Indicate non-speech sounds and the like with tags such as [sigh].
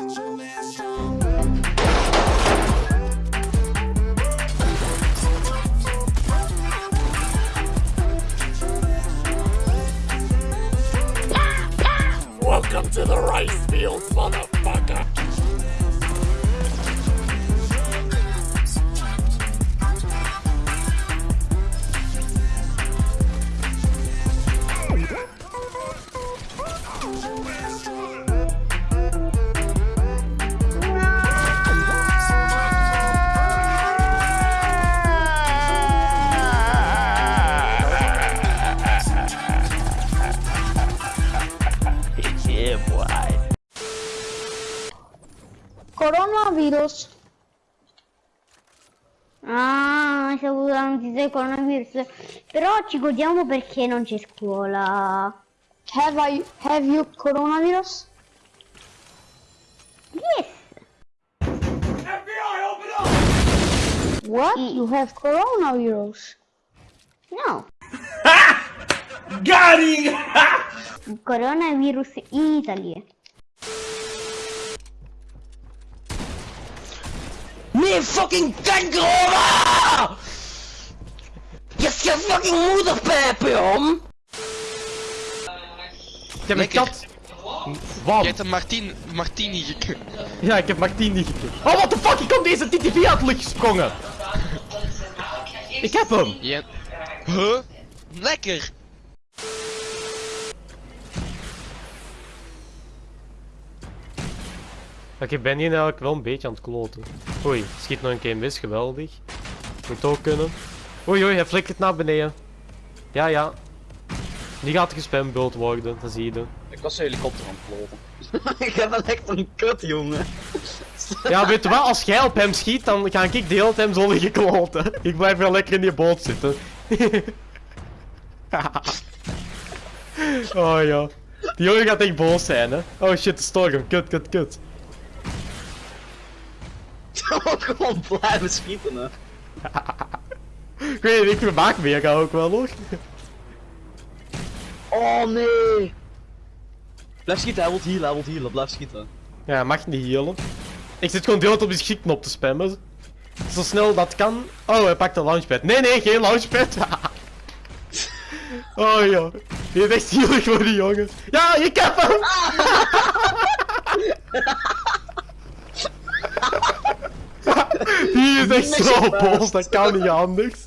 Welcome to the rice fields, mother... boy. Coronavirus. Ah, c'è avuto la notizia del coronavirus. Però ci godiamo perché non c'è scuola. Have I have you coronavirus? Yes. FBI, open up! What? You have coronavirus? No. [laughs] Him! Coronavirus Italy. Meer fucking kanker, hoor! Je je fucking moederpijp, jong! Ik heb een kat. Wat? Je hebt een Martin, Martini gek. Ja, ik heb Martini gekregen. Oh, what the fuck? Ik kom deze TTV uit het licht gesprongen. Ik heb hem. Je... Huh? Lekker! Oké, ik ben hier eigenlijk wel een beetje aan het kloten. Oei, schiet nog een keer mis, geweldig. Moet ook kunnen. Oei, oei, hij flikkert naar beneden. Ja, ja. Die gaat gespambuld worden, dat zie je. Ik was een helikopter aan het kloten. [laughs] ik heb wel echt een kut, jongen. Ja, weet je wel, als jij op hem schiet, dan ga ik de hele tijd zo liggen kloten. Ik blijf wel lekker in die boot zitten. [laughs] oh ja. Die jongen gaat echt boos zijn, hè. Oh shit, de storm. Kut, kut, kut. Ook gewoon blijven schieten, hè. Ik weet niet, ik vermaak me hier ook wel nog. Oh nee! Blijf schieten, hij wil healen, hij wil healen, blijf schieten. Ja, mag niet healen. Ik zit gewoon de hele tijd op die schietknop te spammen. Zo snel dat kan. Oh, hij pakt een launchpad. Nee, nee, geen launchpad. [laughs] oh ja. Die is echt zielig voor die jongen. Ja, ik heb hem! [laughs] Zo Electropols, dat kan niet anders.